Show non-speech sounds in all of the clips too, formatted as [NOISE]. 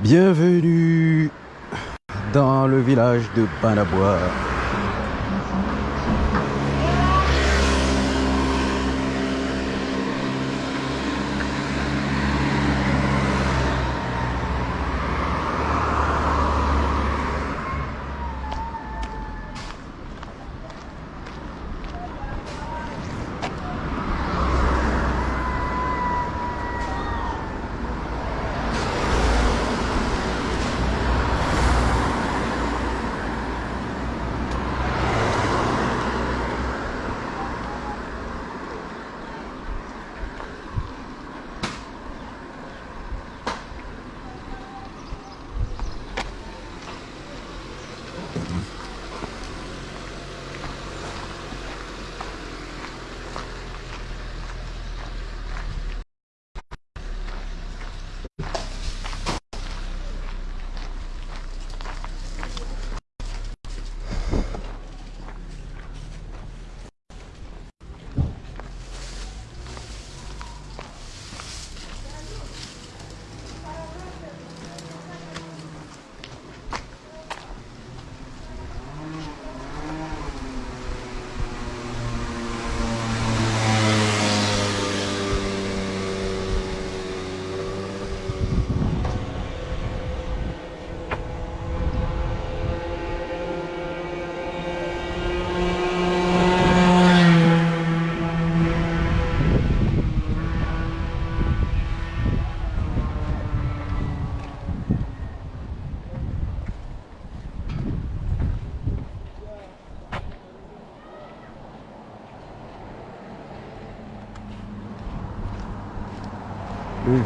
Bienvenue dans le village de Banabois.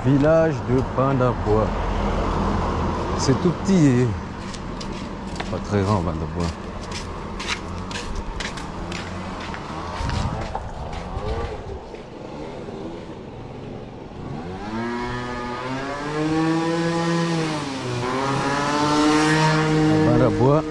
Village de Bandabois. C'est tout petit et pas très grand Bandabois. Bandabois.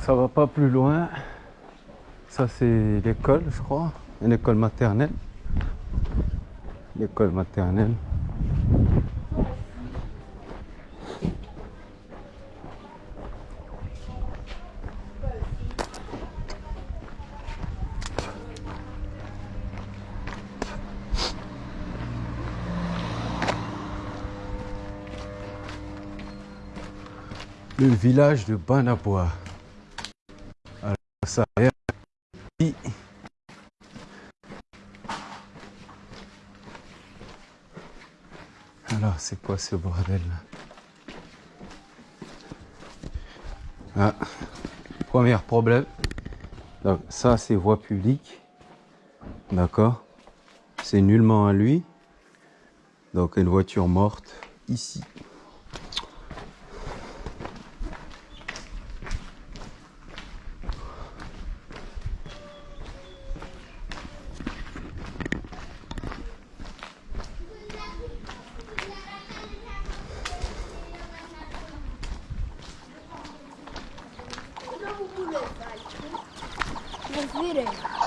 Ça va plus loin. Ça c'est l'école, je crois. Une école maternelle. L'école maternelle. Le village de Banabois. Alors, c'est quoi ce bordel là? Ah. Premier problème. Donc, ça, c'est voie publique. D'accord? C'est nullement à lui. Donc, une voiture morte ici. Nereye?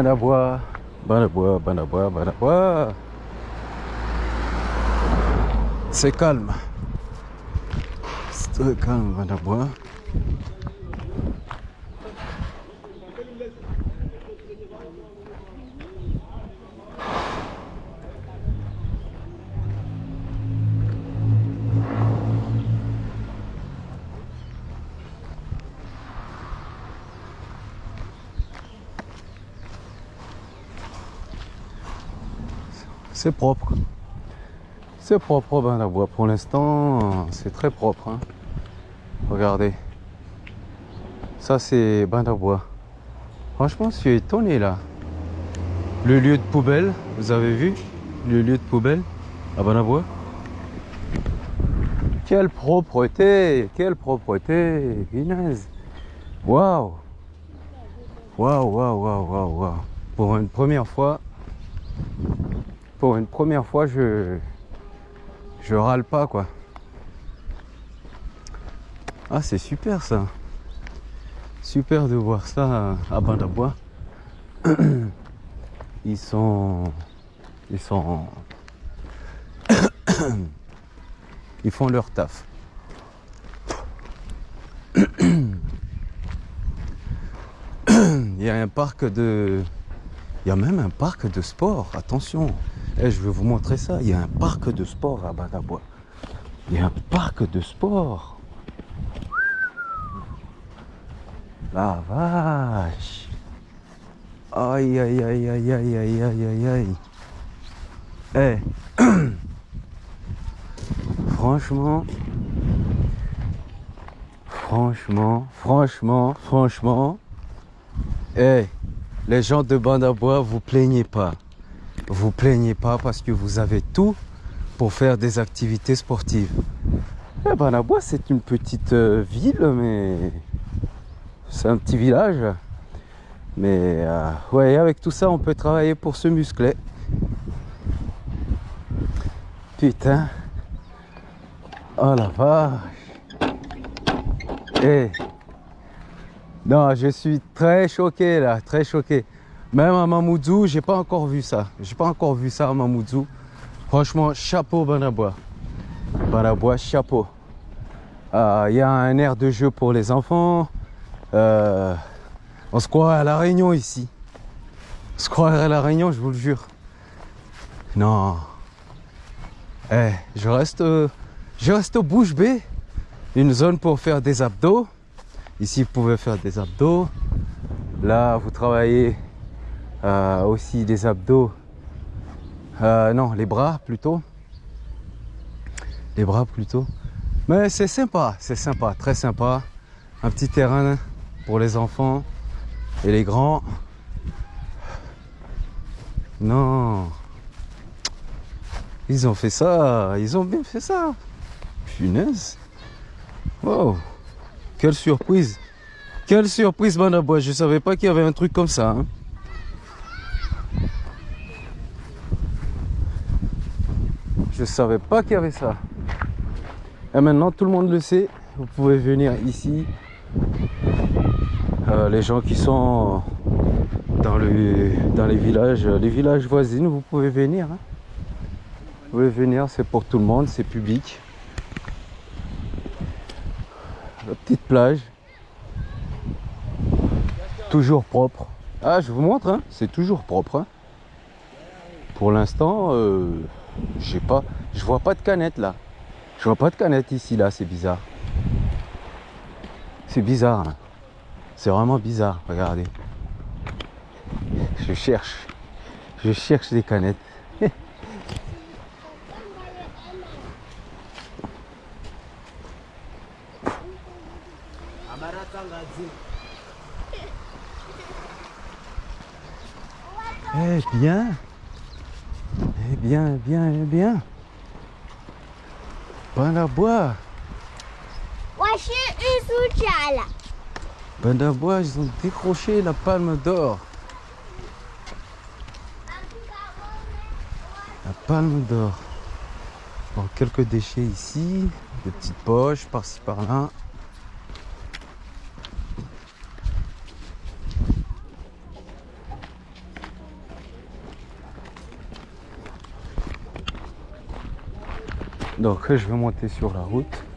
Banabois, Banabois, Banabois, Banabois. C'est calme. C'est très calme, Banabois. C'est propre. C'est propre ben, la voie. Pour l'instant, c'est très propre. hein. Regardez. Ça, c'est bain bois. Franchement, je suis étonné là. Le lieu de poubelle, vous avez vu? Le lieu de poubelle à Banabois. Quelle propreté Quelle propreté Guinness Waouh Waouh, waouh, waouh, waouh, waouh Pour une première fois, pour une première fois, je, je râle pas quoi. Ah, c'est super ça. Super de voir ça à Bandabois. [CLEARS THROAT] Ils sont, ils sont, [COUGHS] ils font leur taf. [COUGHS] Il y a un parc de, il y a même un parc de sport. Attention. Eh, je vais vous montrer ça. Il y a un parc de sport à Badabois. Il y a un parc de sport. La vache. Aïe, aïe, aïe, aïe, aïe, aïe, aïe, aïe, aïe. Eh. [CLEARS THROAT] Franchement. Franchement, franchement, franchement. Eh. Les gens de Bandabois, vous plaignez pas vous plaignez pas parce que vous avez tout pour faire des activités sportives. Eh ben, la Bois, c'est une petite euh, ville, mais c'est un petit village. Mais euh, ouais, avec tout ça, on peut travailler pour se muscler. Putain. Oh la vache. Eh. Non, je suis très choqué là, très choqué. Même à Mamoudzou, j'ai pas encore vu ça. J'ai pas encore vu ça à Mamoudzou. Franchement, chapeau Banabois. Banabois, chapeau. Il euh, y a un air de jeu pour les enfants. Euh, on se croit à la Réunion ici. On se croit à la Réunion, je vous le jure. Non. Eh, je reste, je reste au bouche bée. Une zone pour faire des abdos. Ici, vous pouvez faire des abdos. Là, vous travaillez euh, aussi des abdos. Euh, non, les bras plutôt. Les bras plutôt. Mais c'est sympa, c'est sympa, très sympa. Un petit terrain pour les enfants et les grands. Non. Ils ont fait ça, ils ont bien fait ça. Punaise. Wow. Quelle surprise. Quelle surprise, Banabois. Je savais pas qu'il y avait un truc comme ça. Hein. Je savais pas qu'il y avait ça. Et maintenant, tout le monde le sait. Vous pouvez venir ici. Euh, les gens qui sont dans, le, dans les villages, les villages voisins, vous pouvez venir. Hein. Vous pouvez venir, c'est pour tout le monde, c'est public. La petite plage. Toujours propre. Ah, je vous montre, hein. c'est toujours propre. Hein. Pour l'instant, euh, j'ai pas, je vois pas de canette là. Je vois pas de canette ici là, c'est bizarre. C'est bizarre. Hein. C'est vraiment bizarre, regardez. Je cherche. Je cherche des canettes. [LAUGHS] Eh bien, Bandabois, ils ont décroché la palme d'or. La palme d'or. Bon, quelques déchets ici, des petites poches par-ci par-là. Donc je vais monter sur la route.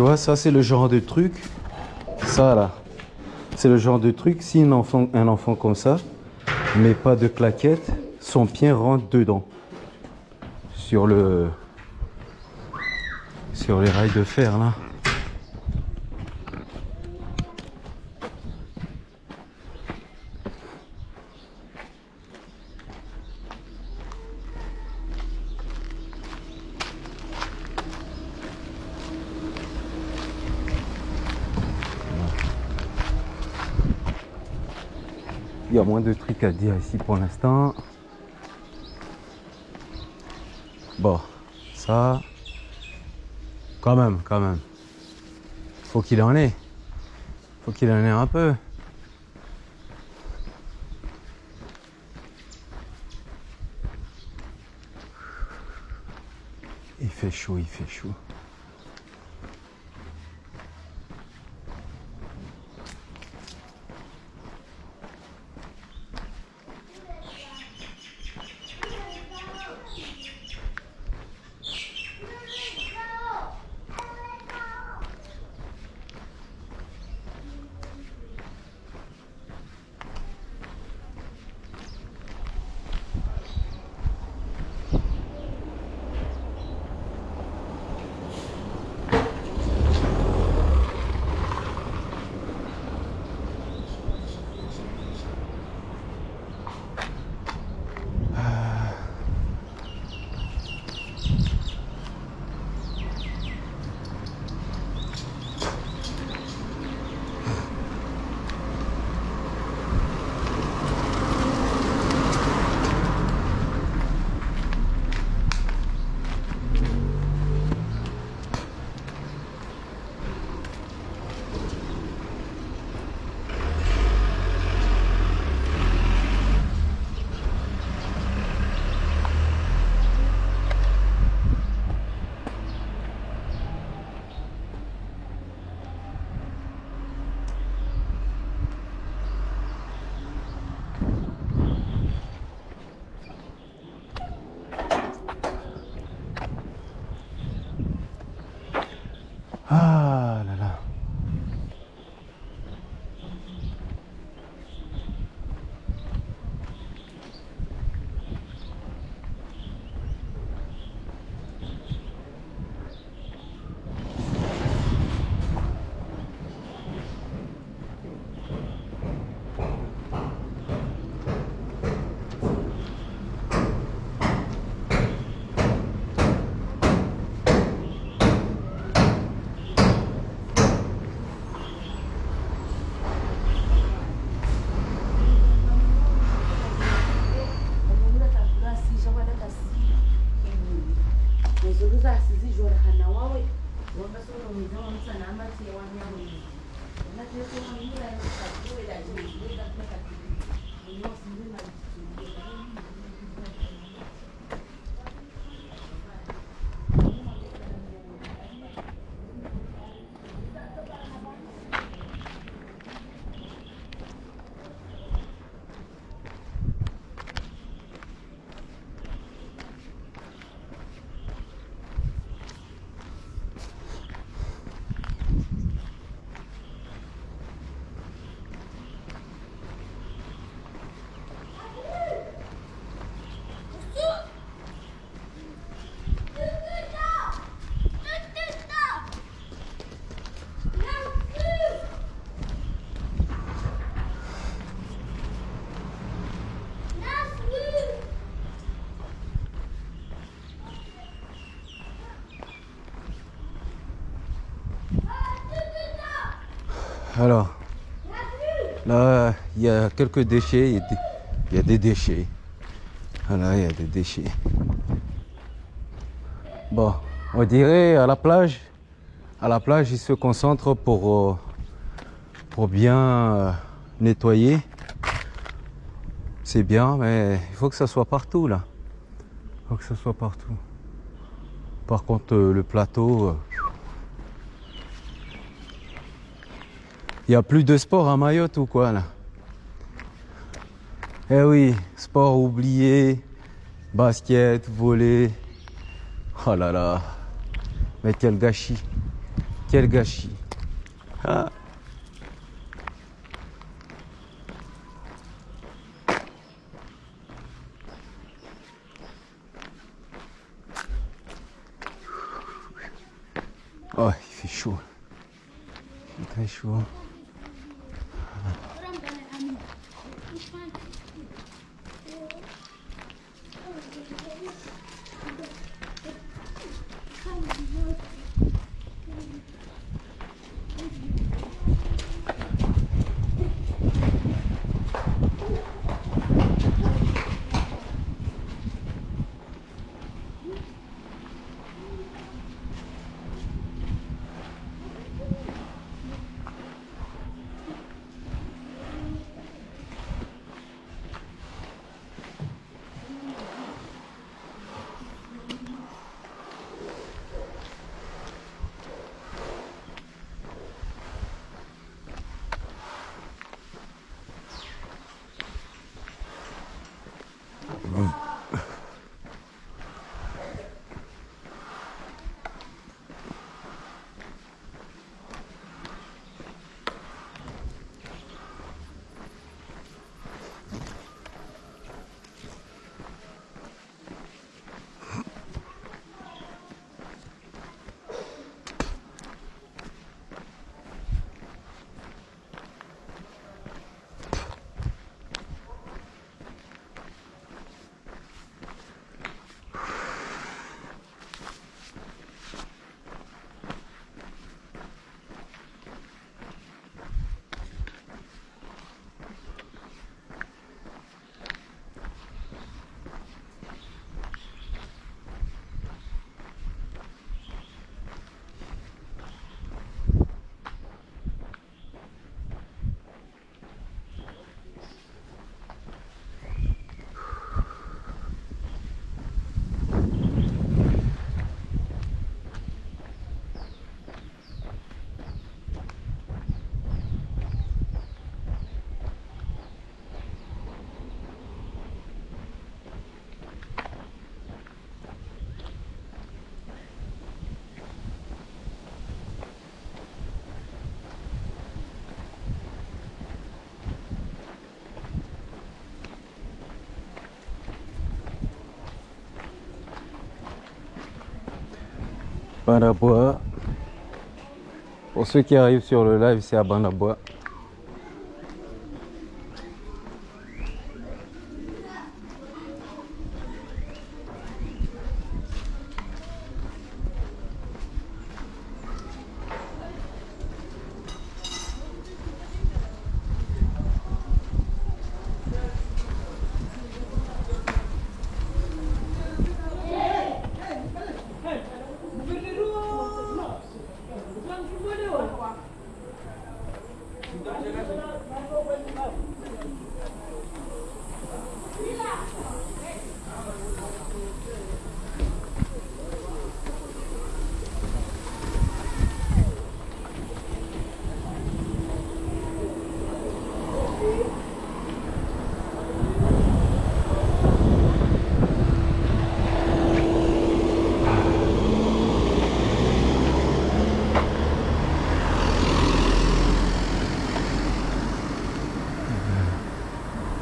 Tu vois, ça c'est le genre de truc. Ça là, c'est le genre de truc. Si un enfant, un enfant comme ça, mais pas de claquette, son pied rentre dedans. Sur le, sur les rails de fer là. De trucs à dire ici pour l'instant. Bon, ça, quand même, quand même. Faut qu'il en ait. Faut qu'il en ait un peu. Il fait chaud, il fait chaud. Quelques déchets. Il y a des, il y a déchets. Voilà, il y a des déchets. Bon, on dirait à la plage, à la plage, ils se concentrent pour, euh, pour bien euh, nettoyer. C'est bien, mais il faut que ça soit partout là. Il faut que ça soit partout. Par contre, euh, le plateau, il n'y a plus de sport à Mayotte ou quoi là? Eh oui, sport oublié, basket, volley. Oh là là. Mais quel gâchis. Quel gâchis. Ah. Oh, il fait chaud. Il fait très chaud. Pour ceux qui arrivent sur le live, c'est à Banabois.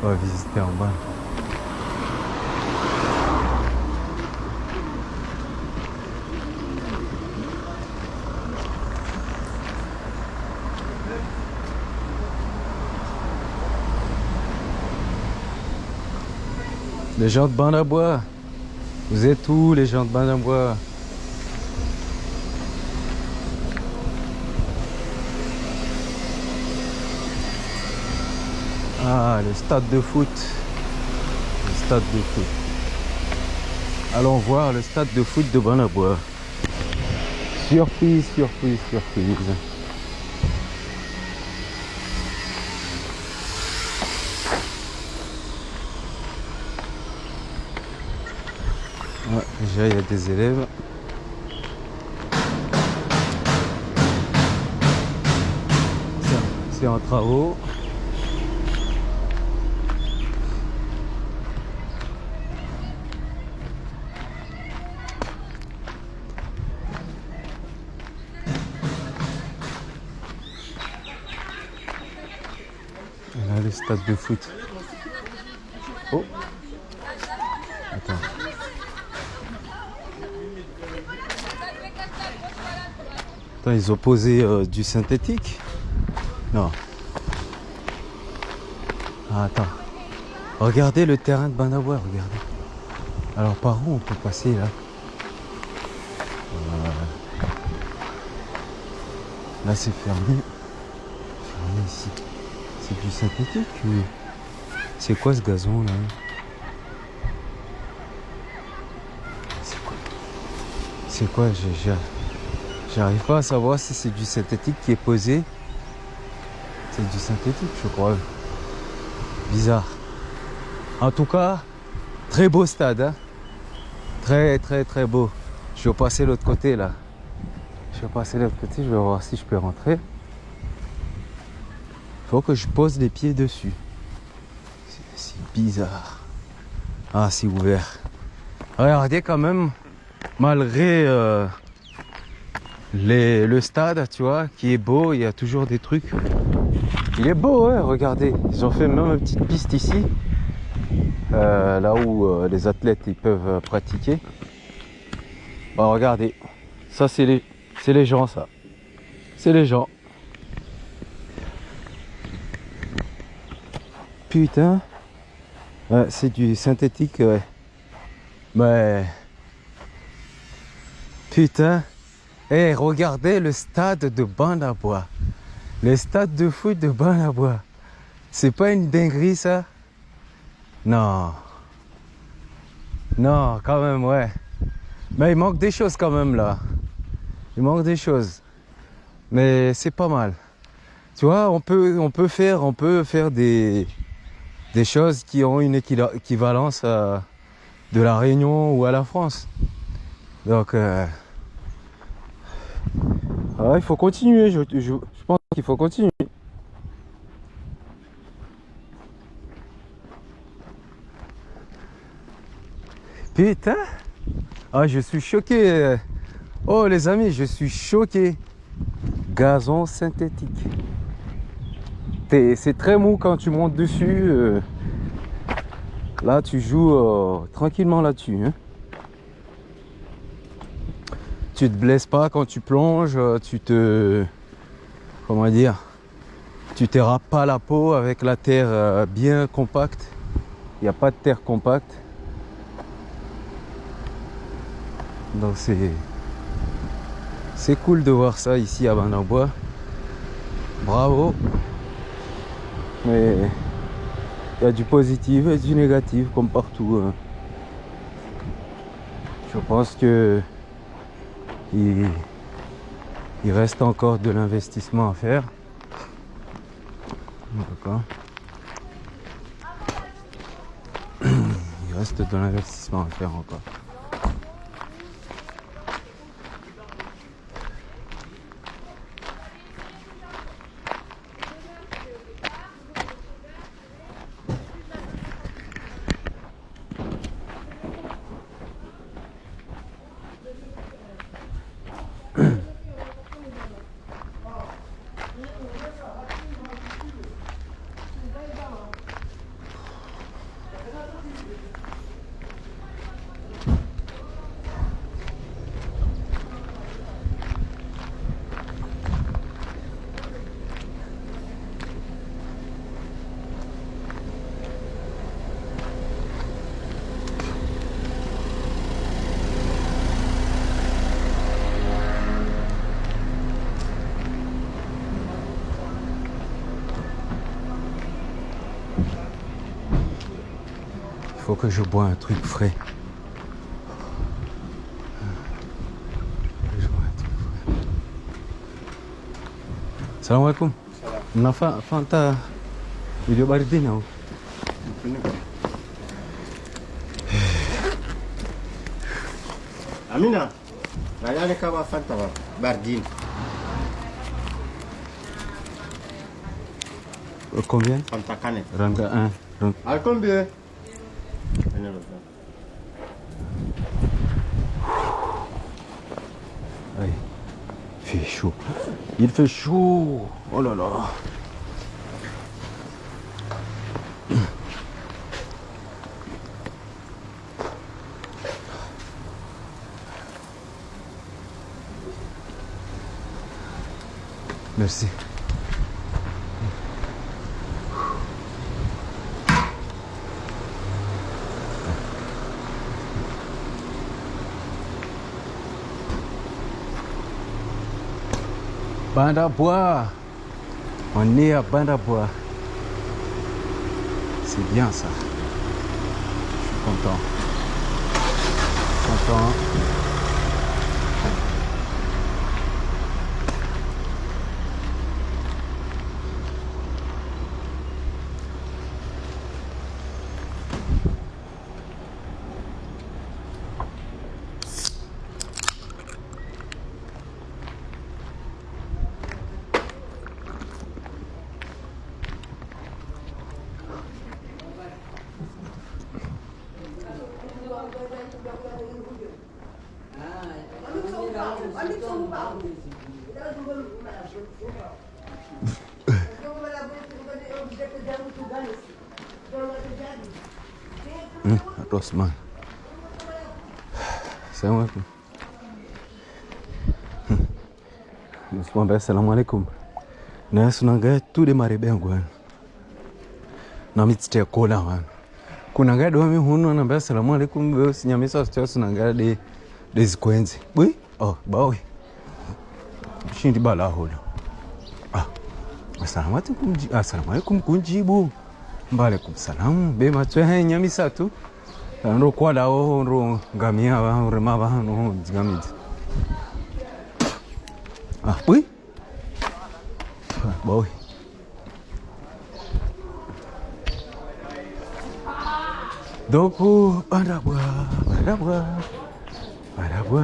On va visiter Les gens de Banabois. Vous êtes où les gens de Banabois Ah, le stade de foot. Le stade de foot. Allons voir le stade de foot de Banabois. Surprise, surprise, surprise. Déjà il y a des élèves. C'est en travaux. De foot. Oh Attends. Attends, ils ont posé euh, du synthétique? Non. Ah, attends. Regardez le terrain de Banawa, regardez. Alors par où on peut passer là? Euh, Là c'est fermé. Synthétique. C'est quoi ce gazon là? C'est quoi? C'est quoi? J'arrive pas à savoir si c'est du synthétique qui est posé. C'est du synthétique je crois. Bizarre. En tout cas, très beau stade. hein? Très très très beau. Je vais passer l'autre côté là. Je vais passer l'autre côté, je vais voir si je peux rentrer. Faut que je pose les pieds dessus. C'est- bizarre. Ah, c'est ouvert. Regardez quand même, malgré euh, les- le stade, tu vois, qui est beau, il y a toujours des trucs. Il est beau, ouais, regardez. Ils ont fait même une petite piste ici. euh, là où euh, les athlètes ils peuvent pratiquer. Bah, regardez. Ça, c'est les, c'est les gens, ça. C'est les gens. Putain. C'est du synthétique, ouais. Mais. Putain. Eh, regardez le stade de Banabois. Le stade de foot de Banabois. C'est pas une dinguerie, ça? Non. Non, quand même, ouais. Mais il manque des choses quand même, là. Il manque des choses. Mais c'est pas mal. Tu vois, on peut faire, on peut faire des, des choses qui ont une équivalence à de la Réunion ou à la France. Donc, euh, il faut continuer. Je, je, je pense qu'il faut continuer. Putain Ah, je suis choqué. Oh, les amis, je suis choqué. Gazon synthétique. C'est très mou quand tu montes dessus. euh. Là, tu joues euh, tranquillement là-dessus. hein. Tu te blesses pas quand tu plonges. euh, Tu te... Comment dire Tu te pas la peau avec la terre bien compacte. Il n'y a pas de terre compacte. Donc c'est c'est cool de voir ça ici à Banabois. Bravo. Mais il y a du positif et du négatif comme partout. hein. Je pense que il, il reste encore de l'investissement à faire. D'accord. Il reste de l'investissement à faire encore. Que je bois un truc frais. Je bois un truc frais. Salam alaikum. Nafa Fanta video bardi now. [SIGHS] Amina, rayane kama fanta ba bardine. Euh, Combien? Fanta canet. Ranga 1. Donc, Al combien? Helal olsun. Allez. Il fait chaud. Il fait chaud. Oh là là. Merci. Banda bois. On est à Banda bois. C'est bien ça. Je suis content. Content. Hmm, Rosman. Assalamu alaikum. Mwambia assalamu alaikum. Na sunanga tu de marebengo wana. Na mitste kola wana. Kuna gado wami hunu anambia assalamu alaikum wewe sinyamisa sio sunanga de de zikwenzi. Bui? Oh, bawi. Shindi bala hola. Ah. Assalamu alaikum. Assalamu alaikum kunjibu. Mbalekum salam. Be matwe nyamisa tu? ndokwalawo ndo ngamia va urima vanu dzikamidzi ui boy doku bandabwa bandabwa bandabwa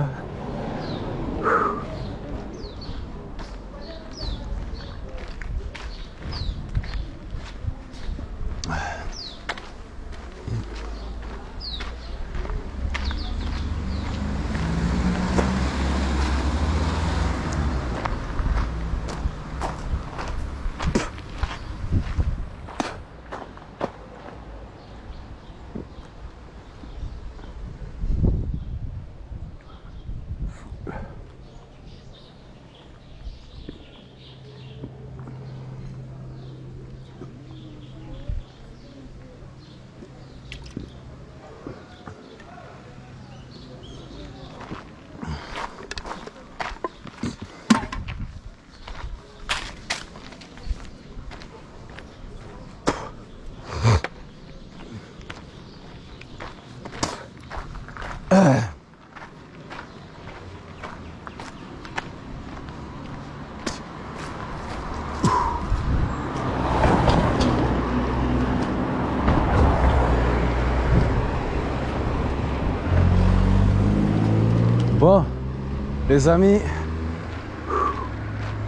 les amis,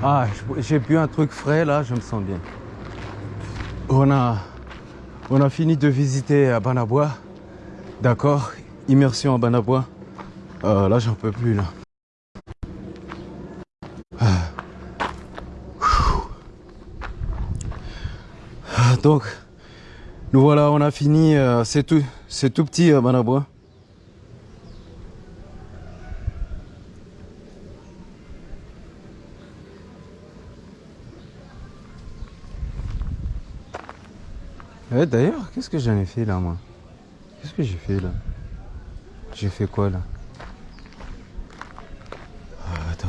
ah, j'ai bu un truc frais là, je me sens bien. On a, on a fini de visiter à Banabois, d'accord, immersion à Banabois. Euh, là, j'en peux plus là. Ah. Ah, Donc, nous voilà, on a fini. euh, c'est tout, tout petit à Banabois. Eh, D'ailleurs, qu'est-ce que j'en ai fait là, moi? Qu'est-ce que j'ai fait là? J'ai fait quoi là? Ah, Attends.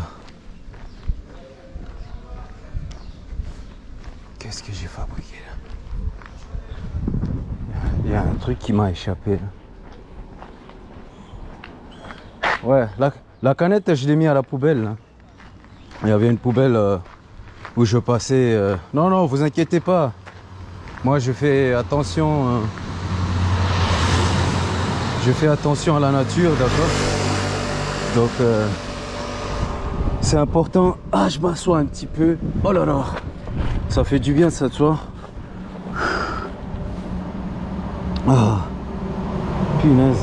Qu'est-ce que j'ai fabriqué là? Il y a un truc qui m'a échappé là. Ouais, la, la canette, je l'ai mis à la poubelle. là. Il y avait une poubelle euh, où je passais. euh, Non, non, vous inquiétez pas. Moi, je fais attention. euh, Je fais attention à la nature, d'accord Donc, euh, c'est important. Ah, je m'assois un petit peu. Oh là là, ça fait du bien, ça, tu vois. Ah, punaise.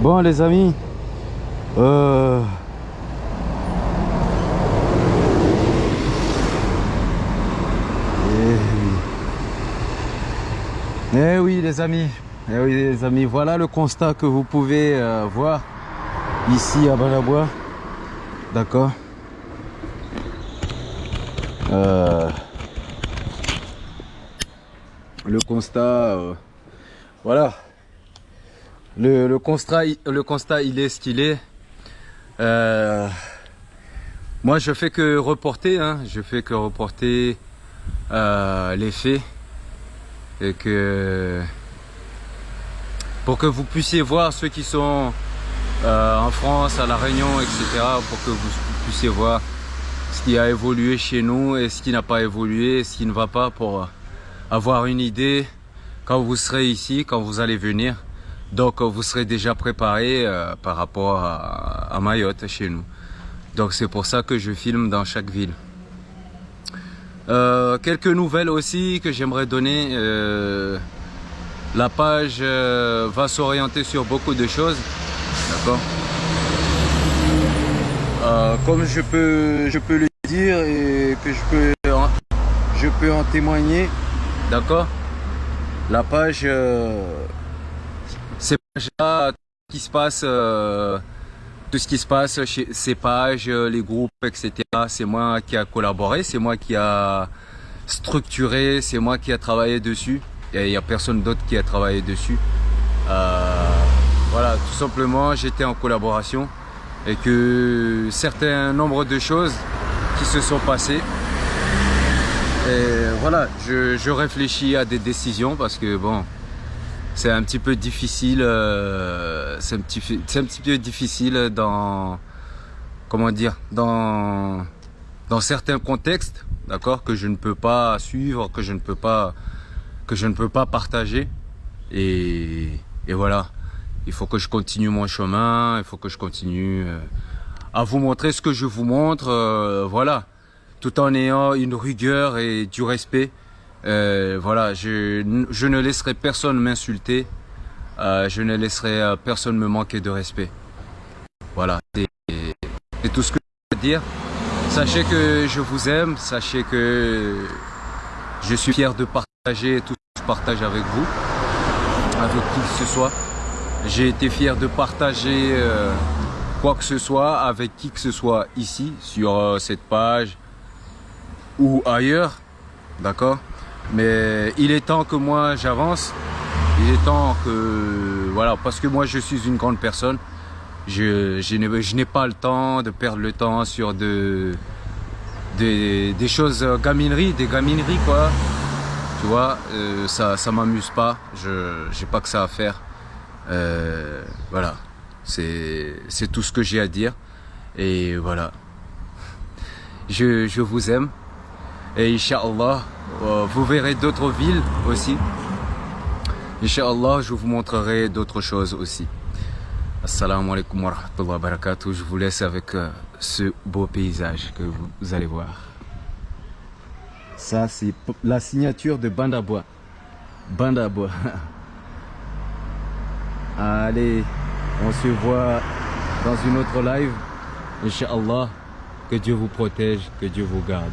Bon, les amis, euh, Eh oui. Eh oui les amis, eh oui les amis, voilà le constat que vous pouvez euh, voir. ici à Balabois. D'accord euh, Le constat, euh, voilà. Le, le, constat, le constat, il est ce qu'il est. Moi, je fais que reporter, hein, je fais que reporter les faits et que pour que vous puissiez voir ceux qui sont euh, en France, à La Réunion, etc. pour que vous puissiez voir ce qui a évolué chez nous et ce qui n'a pas évolué, ce qui ne va pas pour avoir une idée quand vous serez ici, quand vous allez venir. Donc vous serez déjà préparé euh, par rapport à, à Mayotte chez nous. Donc c'est pour ça que je filme dans chaque ville. Euh, quelques nouvelles aussi que j'aimerais donner. Euh, la page euh, va s'orienter sur beaucoup de choses. D'accord Comme je peux, je peux le dire et que je peux, en, je peux en témoigner. D'accord La page, c'est là qui se passe tout ce qui se passe chez ces pages, euh, les groupes, etc. C'est moi qui a collaboré, c'est moi qui a structuré, c'est moi qui a travaillé dessus. Il n'y a, personne d'autre qui a travaillé dessus. Euh, voilà, tout simplement, j'étais en collaboration et que certains nombres de choses qui se sont passées. Et voilà, je réfléchis à des décisions parce que bon, c'est un petit peu difficile. Euh, c'est un peu difficile dans, comment dire, dans, dans certains contextes, d'accord, que je ne peux pas suivre, que je ne peux pas, que je ne peux pas partager. Et, et voilà, il faut que je continue mon chemin, il faut que je continue euh, à vous montrer ce que je vous montre, euh, voilà, tout en ayant une rigueur et du respect. Euh, voilà, je, ne laisserai personne m'insulter. Euh, je ne laisserai euh, personne me manquer de respect. Voilà, c'est tout ce que je veux dire. Sachez que je vous aime, sachez que je suis fier de partager tout ce que je partage avec vous, avec qui que ce soit. J'ai été fier de partager quoi que ce soit avec qui que ce soit ici, sur cette page ou ailleurs. D'accord? Mais il est temps que moi j'avance. Il est temps que... Voilà, parce que moi je suis une grande personne. Je, je n'ai pas le temps de perdre le temps sur de, des, des choses gamineries, des gamineries quoi. Tu vois, euh, ça ça m'amuse pas. Je j'ai pas que ça à faire. Euh, voilà, c'est tout ce que j'ai à dire. Et voilà. Je, je vous aime. Et Inch'Allah, euh, vous verrez d'autres villes aussi. Inch'Allah, je vous montrerai d'autres choses aussi. Assalamu alaikum wa rahmatullahi wa barakatuh. Je vous laisse avec euh, ce beau paysage que vous, vous allez voir. Ça, c'est la signature de Bandabois. Bandabois. [LAUGHS] Allez, on se voit dans une autre live. Inch'Allah, que Dieu vous protège, que Dieu vous garde.